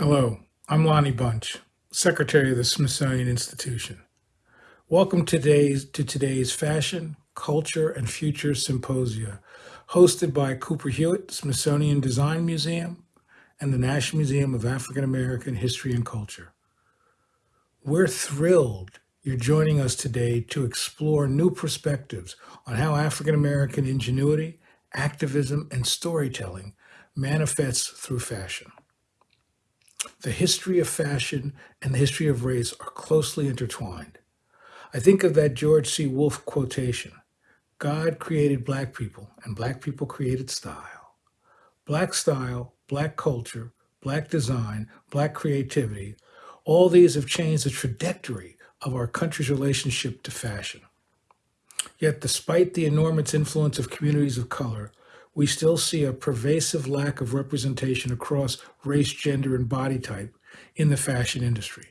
Hello, I'm Lonnie Bunch, Secretary of the Smithsonian Institution. Welcome today's, to today's Fashion, Culture, and Future Symposia, hosted by Cooper Hewitt Smithsonian Design Museum and the National Museum of African American History and Culture. We're thrilled you're joining us today to explore new perspectives on how African American ingenuity, activism, and storytelling manifests through fashion. The history of fashion and the history of race are closely intertwined. I think of that George C. Wolfe quotation God created Black people, and Black people created style. Black style, Black culture, Black design, Black creativity, all these have changed the trajectory of our country's relationship to fashion. Yet, despite the enormous influence of communities of color, we still see a pervasive lack of representation across race, gender, and body type in the fashion industry.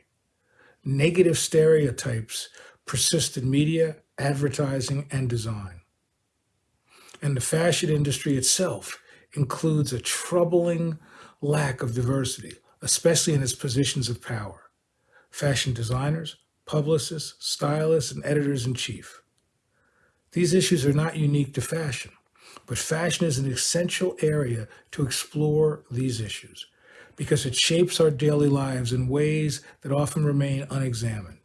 Negative stereotypes persist in media, advertising, and design. And the fashion industry itself includes a troubling lack of diversity, especially in its positions of power. Fashion designers, publicists, stylists, and editors in chief. These issues are not unique to fashion. But fashion is an essential area to explore these issues because it shapes our daily lives in ways that often remain unexamined.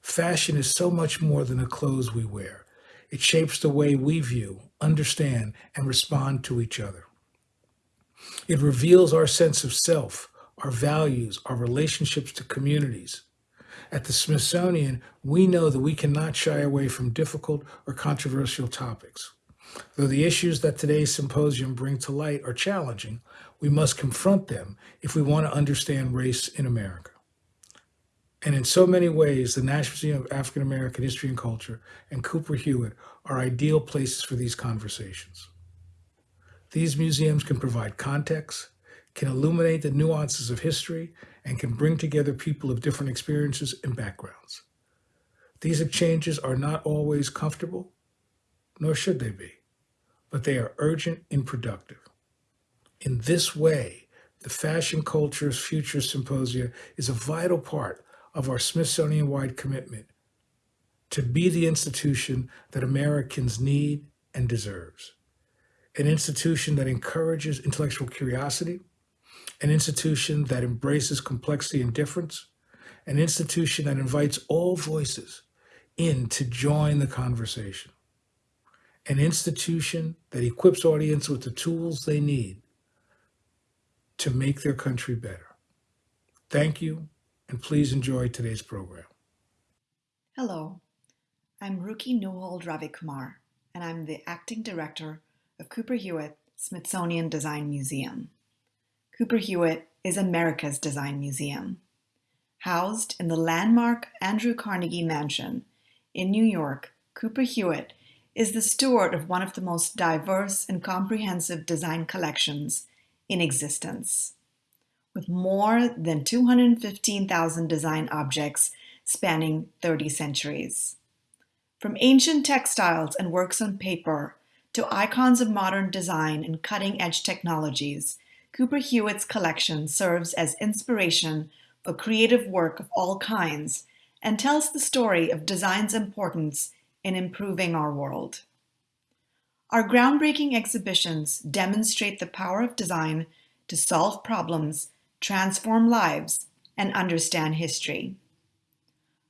Fashion is so much more than the clothes we wear. It shapes the way we view, understand, and respond to each other. It reveals our sense of self, our values, our relationships to communities. At the Smithsonian, we know that we cannot shy away from difficult or controversial topics. Though the issues that today's symposium bring to light are challenging, we must confront them if we want to understand race in America. And in so many ways, the National Museum of African American History and Culture and Cooper Hewitt are ideal places for these conversations. These museums can provide context, can illuminate the nuances of history, and can bring together people of different experiences and backgrounds. These exchanges are not always comfortable, nor should they be but they are urgent and productive. In this way, the Fashion Culture's Future Symposia is a vital part of our Smithsonian-wide commitment to be the institution that Americans need and deserves. An institution that encourages intellectual curiosity, an institution that embraces complexity and difference, an institution that invites all voices in to join the conversation an institution that equips audience with the tools they need to make their country better. Thank you, and please enjoy today's program. Hello, I'm Ruki Neuhold Ravikumar, and I'm the Acting Director of Cooper Hewitt Smithsonian Design Museum. Cooper Hewitt is America's design museum. Housed in the landmark Andrew Carnegie Mansion in New York, Cooper Hewitt is the steward of one of the most diverse and comprehensive design collections in existence. With more than 215,000 design objects spanning 30 centuries. From ancient textiles and works on paper to icons of modern design and cutting-edge technologies, Cooper Hewitt's collection serves as inspiration for creative work of all kinds and tells the story of design's importance in improving our world. Our groundbreaking exhibitions demonstrate the power of design to solve problems, transform lives, and understand history.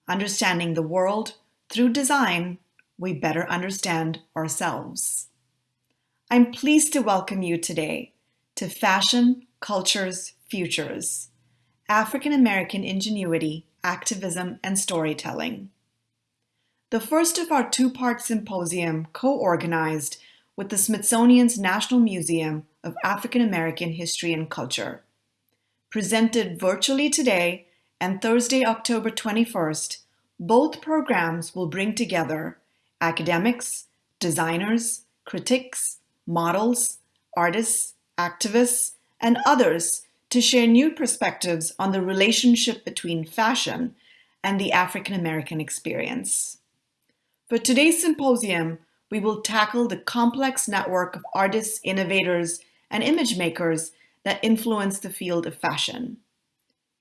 Understanding the world through design, we better understand ourselves. I'm pleased to welcome you today to Fashion, Cultures, Futures, African American Ingenuity, Activism, and Storytelling the first of our two-part symposium co-organized with the Smithsonian's National Museum of African American History and Culture. Presented virtually today and Thursday, October 21st, both programs will bring together academics, designers, critics, models, artists, activists, and others to share new perspectives on the relationship between fashion and the African American experience. For today's symposium, we will tackle the complex network of artists, innovators, and image makers that influence the field of fashion.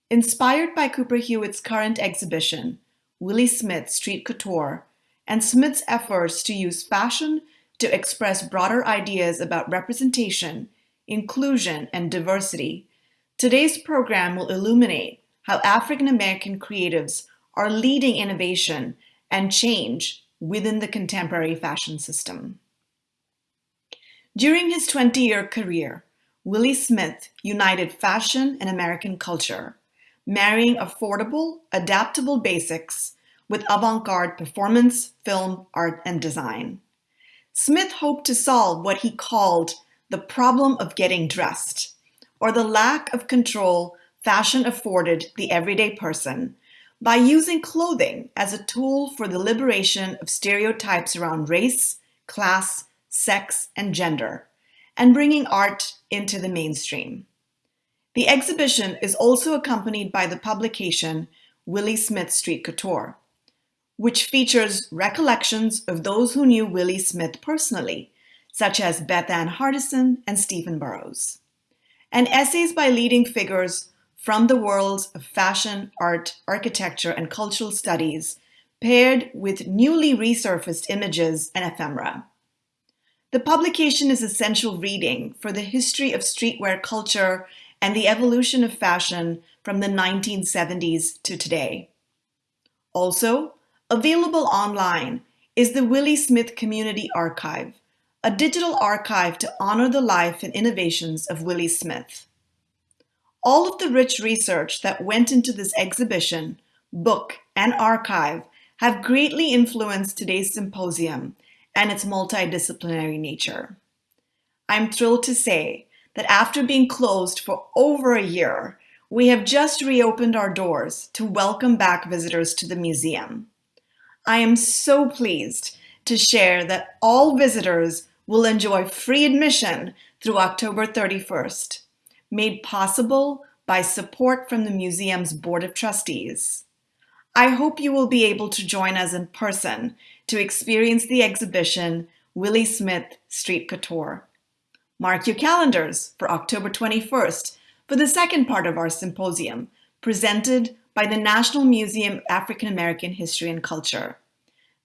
Inspired by Cooper Hewitt's current exhibition, Willi Smith Street Couture, and Smith's efforts to use fashion to express broader ideas about representation, inclusion, and diversity, today's program will illuminate how African American creatives are leading innovation and change within the contemporary fashion system. During his 20-year career, Willi Smith united fashion and American culture, marrying affordable, adaptable basics with avant-garde performance, film, art, and design. Smith hoped to solve what he called the problem of getting dressed, or the lack of control fashion afforded the everyday person by using clothing as a tool for the liberation of stereotypes around race, class, sex, and gender, and bringing art into the mainstream. The exhibition is also accompanied by the publication Willi Smith Street Couture, which features recollections of those who knew Willi Smith personally, such as Bethann Hardison and Stephen Burrows, and essays by leading figures from the worlds of fashion, art, architecture, and cultural studies, paired with newly resurfaced images and ephemera. The publication is essential reading for the history of streetwear culture and the evolution of fashion from the 1970s to today. Also, available online is the Willi Smith Community Archive, a digital archive to honor the life and innovations of Willi Smith. All of the rich research that went into this exhibition, book, and archive have greatly influenced today's symposium and its multidisciplinary nature. I'm thrilled to say that after being closed for over a year, we have just reopened our doors to welcome back visitors to the museum. I am so pleased to share that all visitors will enjoy free admission through October 31st, made possible by support from the museum's Board of Trustees. I hope you will be able to join us in person to experience the exhibition Willi Smith Street Couture. Mark your calendars for October 21st for the second part of our symposium, presented by the National Museum of African American History and Culture.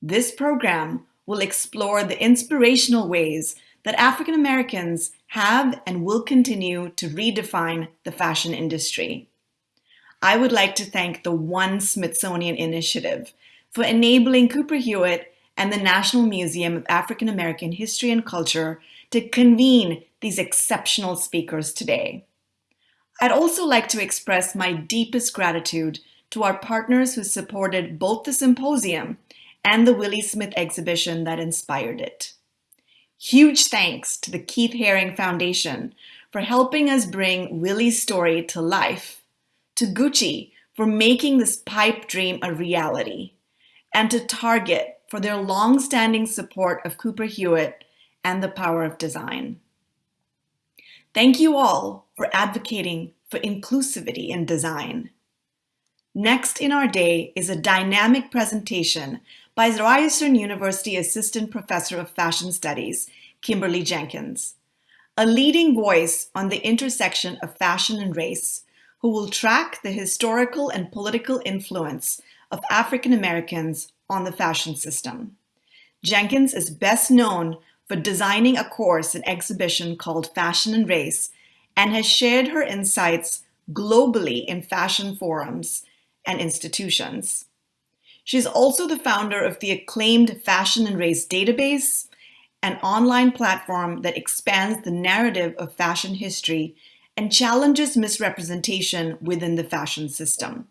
This program will explore the inspirational ways that African Americans have and will continue to redefine the fashion industry. I would like to thank the One Smithsonian Initiative for enabling Cooper Hewitt and the National Museum of African American History and Culture to convene these exceptional speakers today. I'd also like to express my deepest gratitude to our partners who supported both the symposium and the Willi Smith exhibition that inspired it. Huge thanks to the Keith Haring Foundation for helping us bring Willi's story to life, to Gucci for making this pipe dream a reality, and to Target for their long-standing support of Cooper Hewitt and the power of design. Thank you all for advocating for inclusivity in design. Next in our day is a dynamic presentation by Ryerson University Assistant Professor of Fashion Studies, Kimberly Jenkins, a leading voice on the intersection of fashion and race, who will track the historical and political influence of African Americans on the fashion system. Jenkins is best known for designing a course and exhibition called Fashion and Race and has shared her insights globally in fashion forums and institutions. She's also the founder of the acclaimed Fashion and Race database, an online platform that expands the narrative of fashion history and challenges misrepresentation within the fashion system.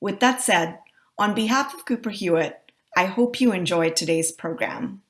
With that said, on behalf of Cooper Hewitt, I hope you enjoyed today's program.